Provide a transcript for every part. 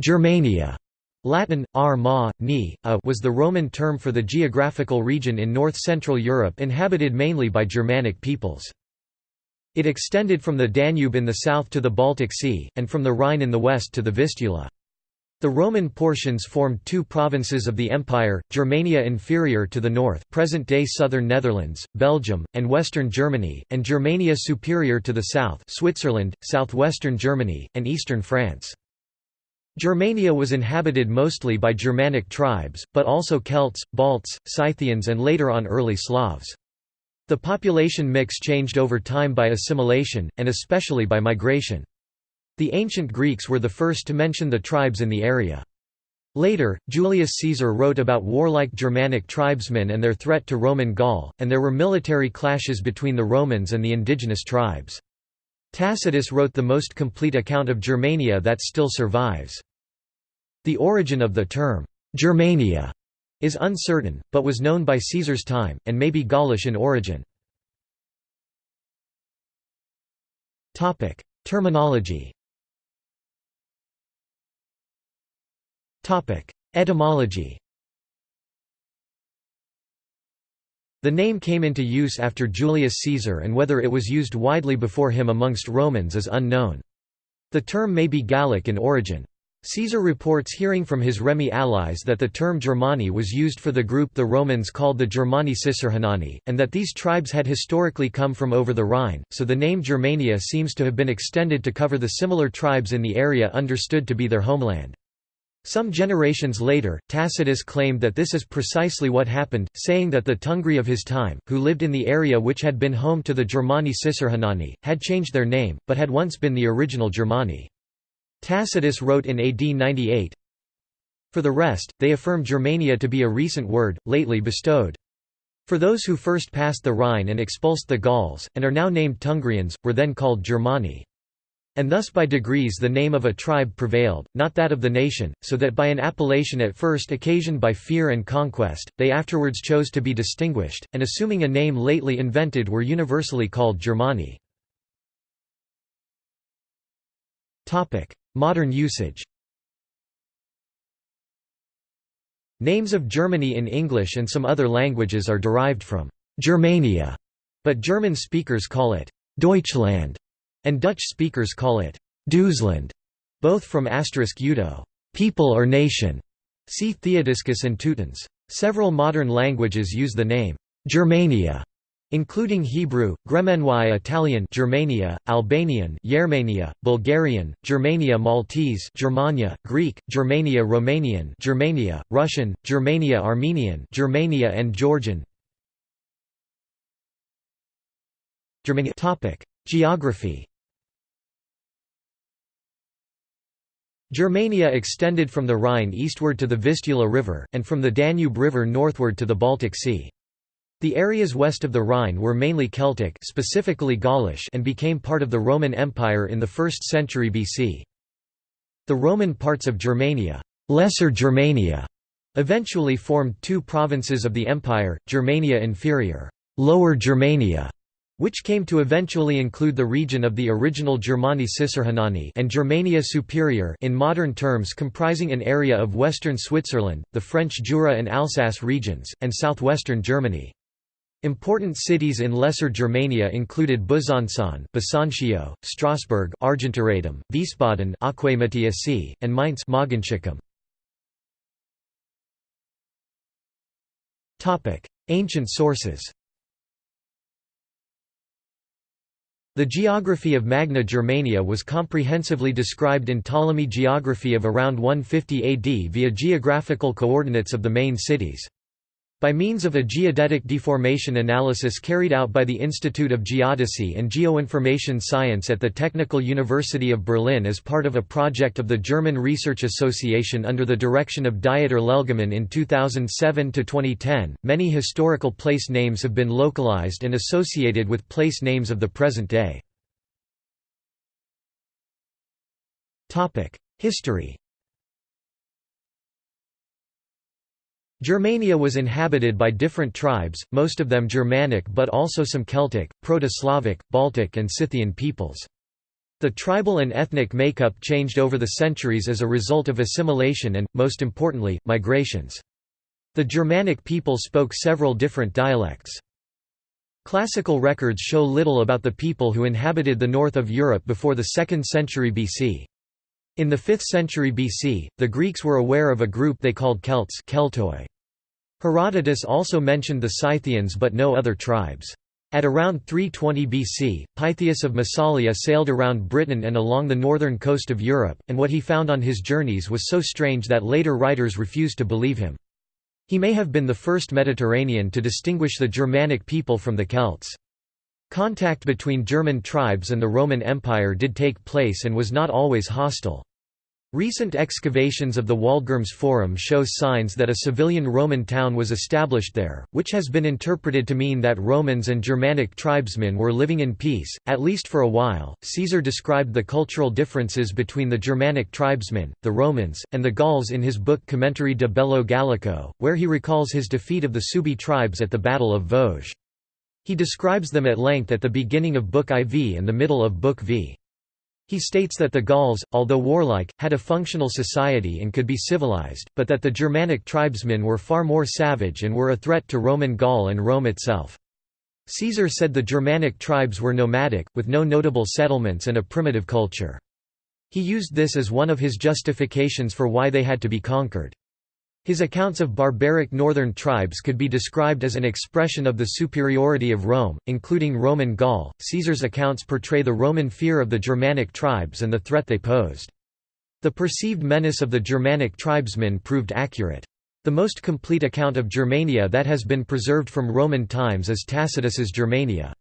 Germania Latin, ar ma, ni, a was the Roman term for the geographical region in north-central Europe inhabited mainly by Germanic peoples. It extended from the Danube in the south to the Baltic Sea, and from the Rhine in the west to the Vistula. The Roman portions formed two provinces of the empire, Germania Inferior to the north present-day southern Netherlands, Belgium, and western Germany, and Germania Superior to the south Switzerland, southwestern Germany, and eastern France. Germania was inhabited mostly by Germanic tribes, but also Celts, Balts, Scythians and later on early Slavs. The population mix changed over time by assimilation, and especially by migration. The ancient Greeks were the first to mention the tribes in the area. Later, Julius Caesar wrote about warlike Germanic tribesmen and their threat to Roman Gaul, and there were military clashes between the Romans and the indigenous tribes. Tacitus wrote the most complete account of Germania that still survives. The origin of the term, Germania, is uncertain, but was known by Caesar's time, and may be Gaulish in origin. Terminology Etymology The name came into use after Julius Caesar and whether it was used widely before him amongst Romans is unknown. The term may be Gallic in origin. Caesar reports hearing from his Remi allies that the term Germani was used for the group the Romans called the Germani Cisrhenani, and that these tribes had historically come from over the Rhine, so the name Germania seems to have been extended to cover the similar tribes in the area understood to be their homeland. Some generations later, Tacitus claimed that this is precisely what happened, saying that the Tungri of his time, who lived in the area which had been home to the Germani Cisrhenani, had changed their name, but had once been the original Germani. Tacitus wrote in AD 98, For the rest, they affirm Germania to be a recent word, lately bestowed. For those who first passed the Rhine and expulsed the Gauls, and are now named Tungrians, were then called Germani. And thus by degrees the name of a tribe prevailed, not that of the nation, so that by an appellation at first occasioned by fear and conquest, they afterwards chose to be distinguished, and assuming a name lately invented were universally called Germani. Modern usage Names of Germany in English and some other languages are derived from Germania, but German speakers call it Deutschland and Dutch speakers call it Duitsland, both from asterisk Udo, people or nation. See Theodiscus and Teutons. Several modern languages use the name Germania, including Hebrew, Gremenois Italian Germania, Albanian Yermania, Bulgarian, Germania Maltese Germania, Greek, Germania Romanian Germania, Russian, Germania Armenian Germania and Georgian Germania Geography Germania extended from the Rhine eastward to the Vistula River, and from the Danube River northward to the Baltic Sea. The areas west of the Rhine were mainly Celtic specifically Gaulish and became part of the Roman Empire in the 1st century BC. The Roman parts of Germania, Lesser Germania eventually formed two provinces of the empire, Germania Inferior Lower Germania, which came to eventually include the region of the original Germani Cisrhenani and Germania Superior in modern terms comprising an area of western Switzerland, the French Jura and Alsace regions, and southwestern Germany. Important cities in Lesser Germania included Besançon, Vesontio, Strasbourg, Argentoratum, Wiesbaden, Aquae and Mainz, Topic: Ancient sources. The geography of Magna Germania was comprehensively described in Ptolemy geography of around 150 AD via geographical coordinates of the main cities. By means of a geodetic deformation analysis carried out by the Institute of Geodesy and Geoinformation Science at the Technical University of Berlin as part of a project of the German Research Association under the direction of Dieter Lelgemann in 2007–2010, many historical place names have been localized and associated with place names of the present day. History Germania was inhabited by different tribes, most of them Germanic but also some Celtic, Proto-Slavic, Baltic and Scythian peoples. The tribal and ethnic makeup changed over the centuries as a result of assimilation and, most importantly, migrations. The Germanic people spoke several different dialects. Classical records show little about the people who inhabited the north of Europe before the 2nd century BC. In the 5th century BC, the Greeks were aware of a group they called Celts Keltoi. Herodotus also mentioned the Scythians but no other tribes. At around 320 BC, Pytheas of Massalia sailed around Britain and along the northern coast of Europe, and what he found on his journeys was so strange that later writers refused to believe him. He may have been the first Mediterranean to distinguish the Germanic people from the Celts. Contact between German tribes and the Roman Empire did take place and was not always hostile. Recent excavations of the Waldgirmes Forum show signs that a civilian Roman town was established there, which has been interpreted to mean that Romans and Germanic tribesmen were living in peace, at least for a while. Caesar described the cultural differences between the Germanic tribesmen, the Romans, and the Gauls in his book Commentary de Bello Gallico, where he recalls his defeat of the Suebi tribes at the Battle of Vosges. He describes them at length at the beginning of Book IV and the middle of Book V. He states that the Gauls, although warlike, had a functional society and could be civilized, but that the Germanic tribesmen were far more savage and were a threat to Roman Gaul and Rome itself. Caesar said the Germanic tribes were nomadic, with no notable settlements and a primitive culture. He used this as one of his justifications for why they had to be conquered. His accounts of barbaric northern tribes could be described as an expression of the superiority of Rome, including Roman Gaul. Caesar's accounts portray the Roman fear of the Germanic tribes and the threat they posed. The perceived menace of the Germanic tribesmen proved accurate. The most complete account of Germania that has been preserved from Roman times is Tacitus's Germania.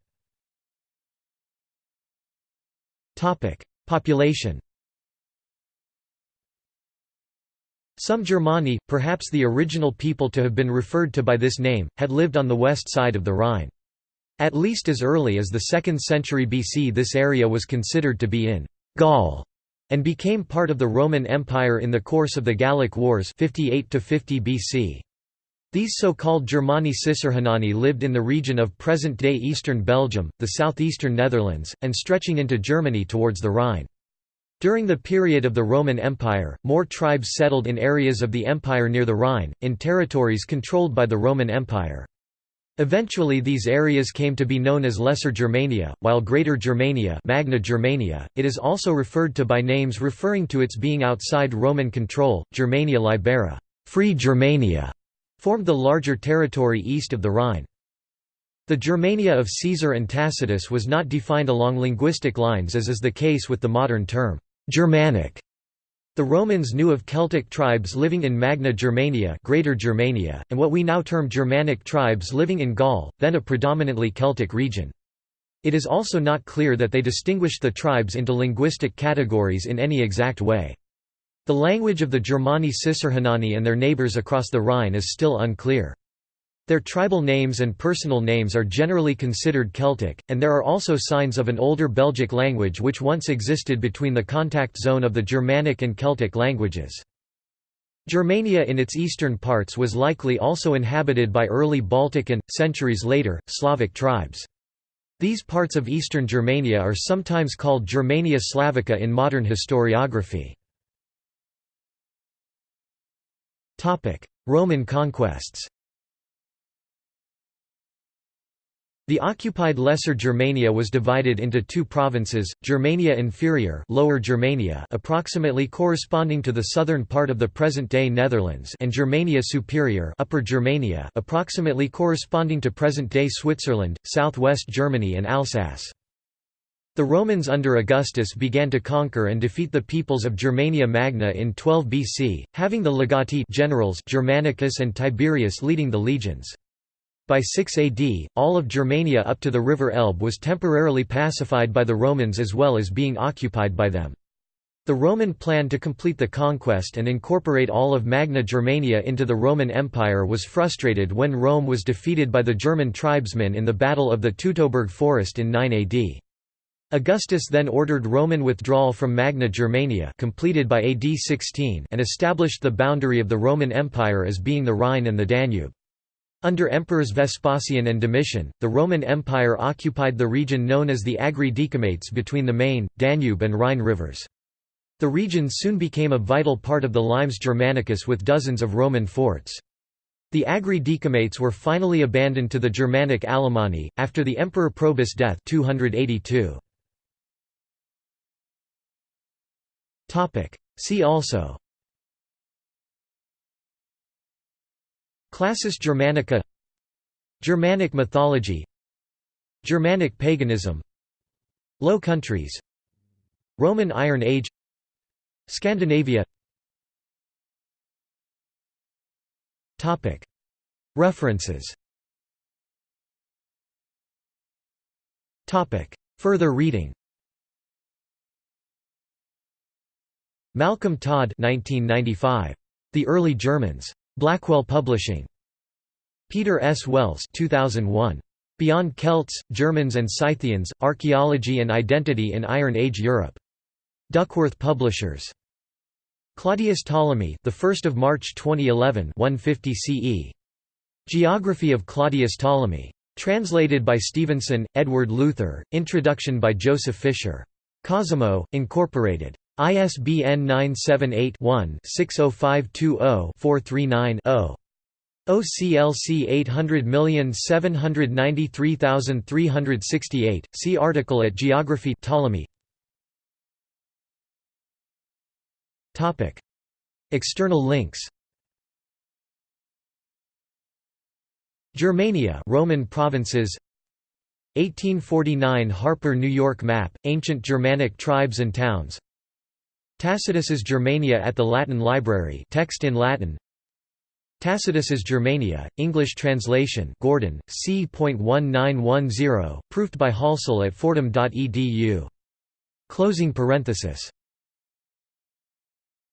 Population Some Germani, perhaps the original people to have been referred to by this name, had lived on the west side of the Rhine. At least as early as the 2nd century BC this area was considered to be in Gaul and became part of the Roman Empire in the course of the Gallic Wars 58 50 BC. These so-called Germani Cisrhenani lived in the region of present-day eastern Belgium, the southeastern Netherlands, and stretching into Germany towards the Rhine. During the period of the Roman Empire, more tribes settled in areas of the empire near the Rhine, in territories controlled by the Roman Empire. Eventually these areas came to be known as Lesser Germania, while Greater Germania, Magna Germania it is also referred to by names referring to its being outside Roman control, Germania Libera Free Germania", formed the larger territory east of the Rhine. The Germania of Caesar and Tacitus was not defined along linguistic lines as is the case with the modern term. Germanic. The Romans knew of Celtic tribes living in Magna Germania, Greater Germania, and what we now term Germanic tribes living in Gaul, then a predominantly Celtic region. It is also not clear that they distinguished the tribes into linguistic categories in any exact way. The language of the Germani Cisrhenani and their neighbours across the Rhine is still unclear. Their tribal names and personal names are generally considered Celtic, and there are also signs of an older Belgic language which once existed between the contact zone of the Germanic and Celtic languages. Germania in its eastern parts was likely also inhabited by early Baltic and, centuries later, Slavic tribes. These parts of eastern Germania are sometimes called Germania Slavica in modern historiography. Roman conquests The occupied Lesser Germania was divided into two provinces, Germania Inferior Lower Germania approximately corresponding to the southern part of the present-day Netherlands and Germania Superior Upper Germania approximately corresponding to present-day Switzerland, southwest Germany and Alsace. The Romans under Augustus began to conquer and defeat the peoples of Germania Magna in 12 BC, having the legati generals Germanicus and Tiberius leading the legions. By 6 AD, all of Germania up to the river Elbe was temporarily pacified by the Romans as well as being occupied by them. The Roman plan to complete the conquest and incorporate all of Magna Germania into the Roman Empire was frustrated when Rome was defeated by the German tribesmen in the Battle of the Teutoburg Forest in 9 AD. Augustus then ordered Roman withdrawal from Magna Germania completed by AD 16 and established the boundary of the Roman Empire as being the Rhine and the Danube. Under Emperors Vespasian and Domitian, the Roman Empire occupied the region known as the Agri Decumates between the Main, Danube and Rhine rivers. The region soon became a vital part of the Limes Germanicus with dozens of Roman forts. The Agri Decumates were finally abandoned to the Germanic Alemanni, after the Emperor Probus' death 282. See also Classis Germanica Germanic mythology Germanic paganism Low Countries Roman Iron Age Scandinavia References Further reading Malcolm Todd 1995. The Early Germans. Blackwell Publishing. Peter S. Wells 2001. Beyond Celts, Germans and Scythians, Archaeology and Identity in Iron Age Europe. Duckworth Publishers. Claudius Ptolemy, the 1st of March 2011, 150 CE. Geography of Claudius Ptolemy. Translated by Stevenson, Edward Luther. Introduction by Joseph Fisher. Cosimo, Incorporated. ISBN 978-1-60520-439-0. OCLC 800793368. See article at Geography Ptolemy. Topic: External links. Germania, Roman provinces. 1849 Harper New York map, ancient Germanic tribes and towns. Tacitus's Germania at the Latin Library text in Latin Tacitus's Germania, English translation Gordon, c.1910, proofed by Halsall at fordham.edu. Closing parenthesis